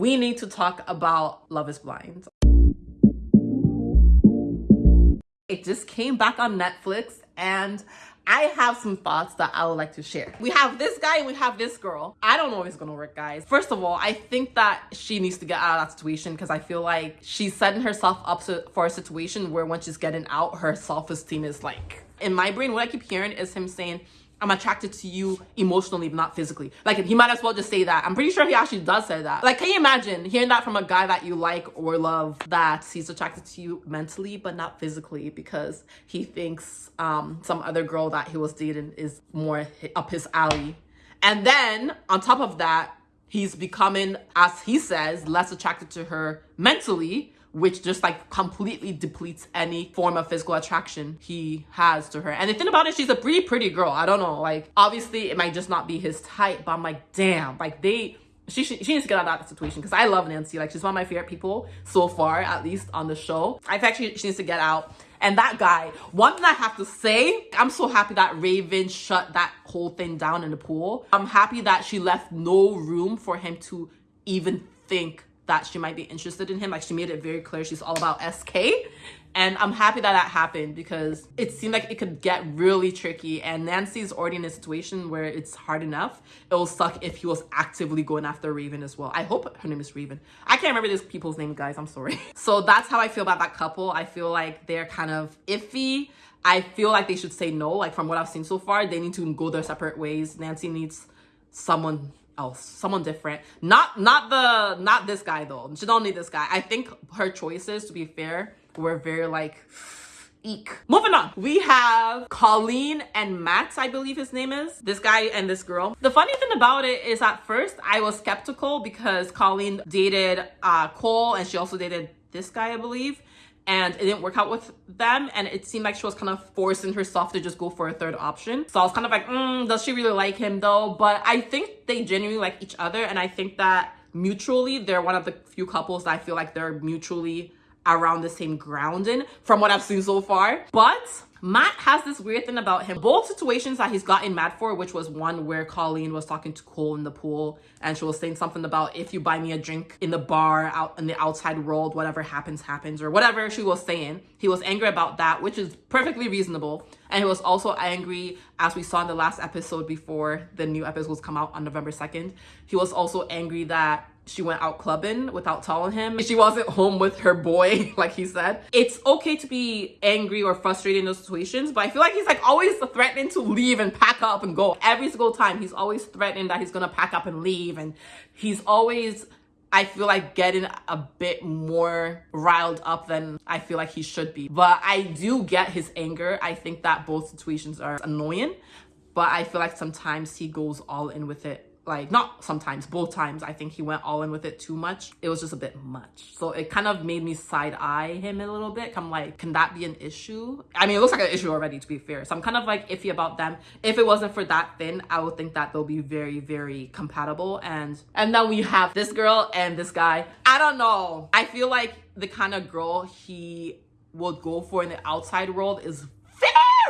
we need to talk about Love is Blind. It just came back on Netflix and I have some thoughts that I would like to share. We have this guy and we have this girl. I don't know if it's gonna work, guys. First of all, I think that she needs to get out of that situation because I feel like she's setting herself up for a situation where once she's getting out, her self-esteem is like, in my brain, what I keep hearing is him saying, I'm attracted to you emotionally, but not physically. Like, he might as well just say that. I'm pretty sure he actually does say that. Like, can you imagine hearing that from a guy that you like or love that he's attracted to you mentally, but not physically because he thinks um, some other girl that he was dating is more up his alley. And then on top of that, he's becoming, as he says, less attracted to her mentally which just like completely depletes any form of physical attraction he has to her. And the thing about it, she's a pretty pretty girl. I don't know. Like obviously it might just not be his type, but I'm like, damn, like they she, she, she needs to get out of that situation because I love Nancy. Like she's one of my favorite people so far, at least on the show. I think she, she needs to get out. And that guy, one thing I have to say, I'm so happy that Raven shut that whole thing down in the pool. I'm happy that she left no room for him to even think that she might be interested in him. Like she made it very clear she's all about SK. And I'm happy that that happened because it seemed like it could get really tricky. And Nancy's already in a situation where it's hard enough. It will suck if he was actively going after Raven as well. I hope her name is Raven. I can't remember these people's name, guys. I'm sorry. So that's how I feel about that couple. I feel like they're kind of iffy. I feel like they should say no. Like from what I've seen so far, they need to go their separate ways. Nancy needs someone else someone different. Not not the not this guy though. She don't need this guy. I think her choices to be fair were very like eek. Moving on. We have colleen and matt i believe his name is. This guy and this girl. The funny thing about it is at first i was skeptical because colleen dated uh cole and she also dated this guy i believe and it didn't work out with them and it seemed like she was kind of forcing herself to just go for a third option. So i was kind of like mm, does she really like him though? But i think they genuinely like each other and i think that mutually they're one of the few couples that i feel like they're mutually around the same grounding from what i've seen so far. But Matt has this weird thing about him. Both situations that he's gotten mad for, which was one where Colleen was talking to Cole in the pool and she was saying something about if you buy me a drink in the bar out in the outside world, whatever happens, happens, or whatever she was saying. He was angry about that, which is perfectly reasonable. And he was also angry, as we saw in the last episode before the new episodes come out on November 2nd. He was also angry that she went out clubbing without telling him. She wasn't home with her boy, like he said. It's okay to be angry or frustrated in those situations, but I feel like he's like always threatening to leave and pack up and go. Every single time, he's always threatening that he's gonna pack up and leave. And he's always I feel like getting a bit more riled up than I feel like he should be. But I do get his anger. I think that both situations are annoying, but I feel like sometimes he goes all in with it like not sometimes both times i think he went all in with it too much. It was just a bit much. So it kind of made me side eye him a little bit. I'm like can that be an issue? I mean it looks like an issue already to be fair. So i'm kind of like iffy about them. If it wasn't for that thing i would think that they'll be very very compatible. And and then we have this girl and this guy. I don't know. I feel like the kind of girl he would go for in the outside world is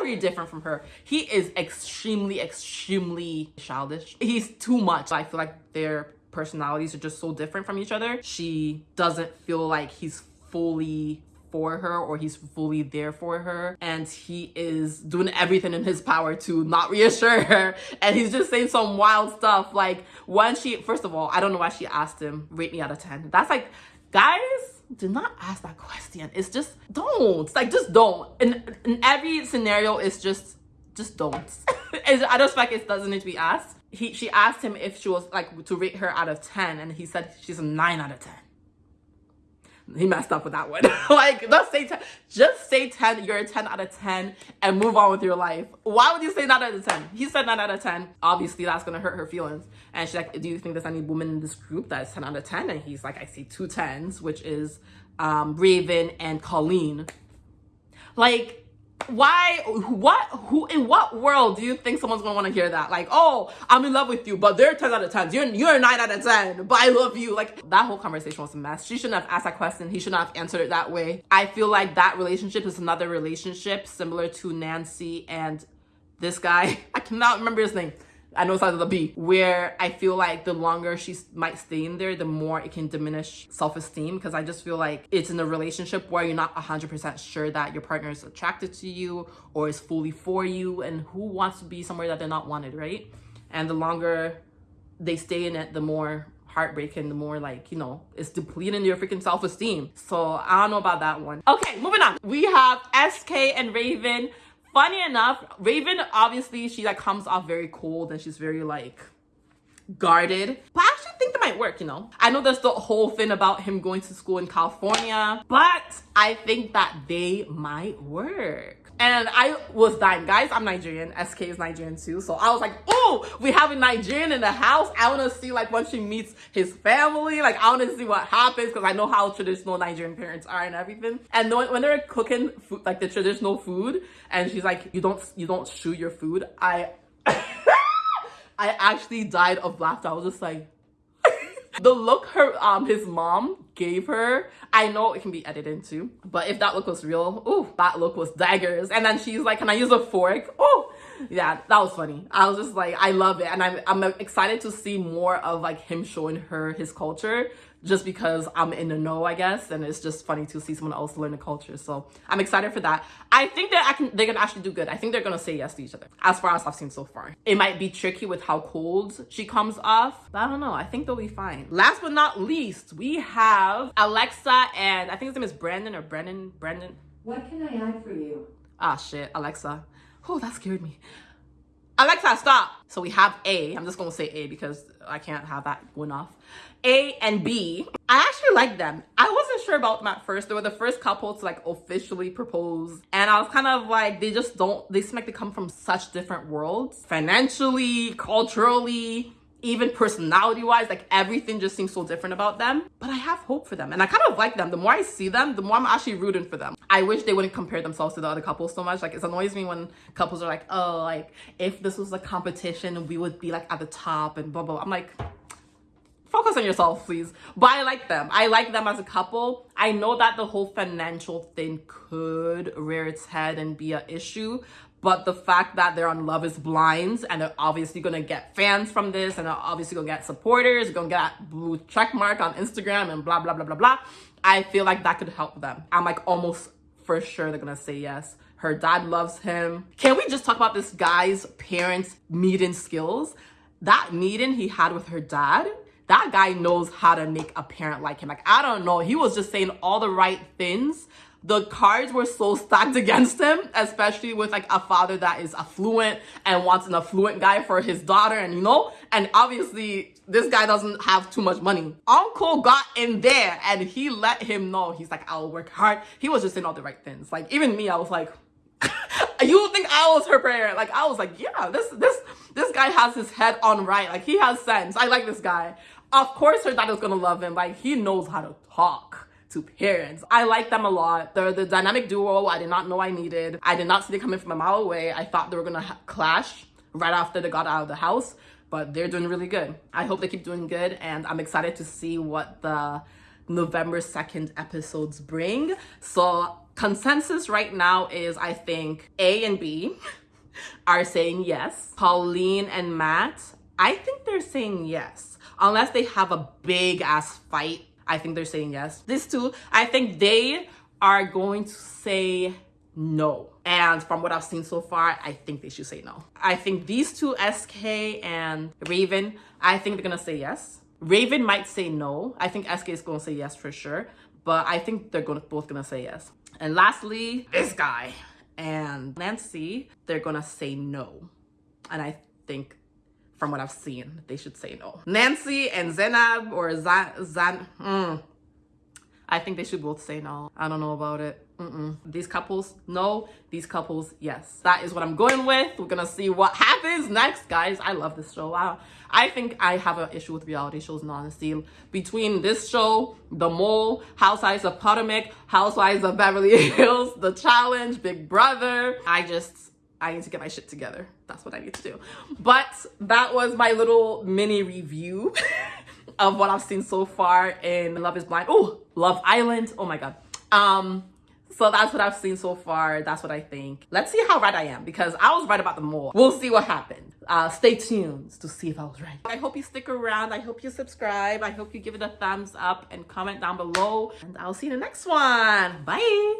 very different from her. He is extremely, extremely childish. He's too much. I feel like their personalities are just so different from each other. She doesn't feel like he's fully for her or he's fully there for her and he is doing everything in his power to not reassure her and he's just saying some wild stuff like when she first of all i don't know why she asked him rate me out of 10 that's like guys do not ask that question. It's just don't. like just don't. In in every scenario, it's just just don't. I just like it doesn't need to be asked. He she asked him if she was like to rate her out of 10 and he said she's a 9 out of 10 he messed up with that one. like, just say 10. Just say 10. You're a 10 out of 10 and move on with your life. Why would you say 9 out of 10? He said 9 out of 10. Obviously, that's going to hurt her feelings. And she's like, do you think there's any woman in this group that's 10 out of 10? And he's like, I see two 10s, which is um, Raven and Colleen. Like, why what who in what world do you think someone's gonna want to hear that? Like oh i'm in love with you but they're 10 out of 10 you're you're a 9 out of 10 but i love you. Like that whole conversation was a mess. She shouldn't have asked that question. He shouldn't have answered it that way. I feel like that relationship is another relationship similar to nancy and this guy. I cannot remember his name I know it starts with a B, where I feel like the longer she might stay in there, the more it can diminish self esteem. Because I just feel like it's in a relationship where you're not 100% sure that your partner is attracted to you or is fully for you. And who wants to be somewhere that they're not wanted, right? And the longer they stay in it, the more heartbreaking, the more like, you know, it's depleting your freaking self-esteem. So I don't know about that one. Okay, moving on. We have SK and Raven. Funny enough, Raven, obviously, she like comes off very cold and she's very like guarded. But I actually think that might work, you know? I know there's the whole thing about him going to school in California, but I think that they might work. And I was dying. Guys, I'm Nigerian. SK is Nigerian too. So I was like, oh, we have a Nigerian in the house. I want to see like when she meets his family. Like I want to see what happens because I know how traditional Nigerian parents are and everything. And when they're cooking food, like the traditional food, and she's like, you don't, you don't chew your food. I, I actually died of laughter. I was just like, the look her um his mom gave her i know it can be edited too but if that look was real oh that look was daggers. And then she's like can i use a fork? Oh yeah that was funny. I was just like i love it. And i'm, I'm excited to see more of like him showing her his culture just because I'm in the know, I guess, and it's just funny to see someone else learn the culture. So I'm excited for that. I think that I can they're gonna actually do good. I think they're gonna say yes to each other, as far as I've seen so far. It might be tricky with how cold she comes off, but I don't know. I think they'll be fine. Last but not least, we have Alexa and I think his name is Brandon or Brendan. Brandon. What can I add for you? Ah shit, Alexa. Oh, that scared me. Alexa, stop. So we have A. I'm just gonna say A because I can't have that going off. A and B. I actually like them. I wasn't sure about them at first. They were the first couple to like officially propose. And I was kind of like, they just don't, they seem like they come from such different worlds. Financially, culturally, even personality wise, like everything just seems so different about them. But I have hope for them and I kind of like them. The more I see them, the more I'm actually rooting for them. I wish they wouldn't compare themselves to the other couples so much. Like it annoys me when couples are like, oh, like if this was a competition, we would be like at the top and blah, blah. I'm like, focus on yourself, please. But I like them. I like them as a couple. I know that the whole financial thing could rear its head and be an issue, but the fact that they're on Love is Blind and they're obviously gonna get fans from this and they're obviously gonna get supporters, gonna get blue check mark on Instagram and blah, blah, blah, blah, blah. I feel like that could help them. I'm like almost for sure they're gonna say yes. Her dad loves him. Can we just talk about this guy's parents' meeting skills? That meeting he had with her dad, that guy knows how to make a parent like him. Like, I don't know. He was just saying all the right things the cards were so stacked against him, especially with like a father that is affluent and wants an affluent guy for his daughter and you know, and obviously this guy doesn't have too much money. Uncle got in there and he let him know. He's like, I'll work hard. He was just saying all the right things. Like even me, I was like, you think I was her prayer. Like I was like, yeah, this this this guy has his head on right. Like he has sense. I like this guy. Of course her dad is gonna love him. Like he knows how to talk to parents. I like them a lot. They're the dynamic duo I did not know I needed. I did not see them coming from a mile away. I thought they were gonna clash right after they got out of the house, but they're doing really good. I hope they keep doing good and I'm excited to see what the November 2nd episodes bring. So consensus right now is I think A and B are saying yes. Colleen and Matt, I think they're saying yes. Unless they have a big ass fight I think they're saying yes. These two, I think they are going to say no. And from what I've seen so far, I think they should say no. I think these two, SK and Raven, I think they're gonna say yes. Raven might say no. I think SK is gonna say yes for sure. But I think they're gonna both gonna say yes. And lastly, this guy and Nancy, they're gonna say no. And I think from what I've seen, they should say no. Nancy and Zenab or Zan, Zan mm, I think they should both say no. I don't know about it. Mm -mm. These couples, no. These couples, yes. That is what I'm going with. We're gonna see what happens next, guys. I love this show. I, I think I have an issue with reality shows, in honesty. Between this show, The Mole, Housewives of Potomac, Housewives of Beverly Hills, The Challenge, Big Brother, I just I need to get my shit together. That's what I need to do. But that was my little mini review of what I've seen so far in Love is Blind. Oh, Love Island. Oh my God. Um, So that's what I've seen so far. That's what I think. Let's see how right I am because I was right about the mole. We'll see what happened. Uh, stay tuned to see if I was right. I hope you stick around. I hope you subscribe. I hope you give it a thumbs up and comment down below. And I'll see you in the next one. Bye.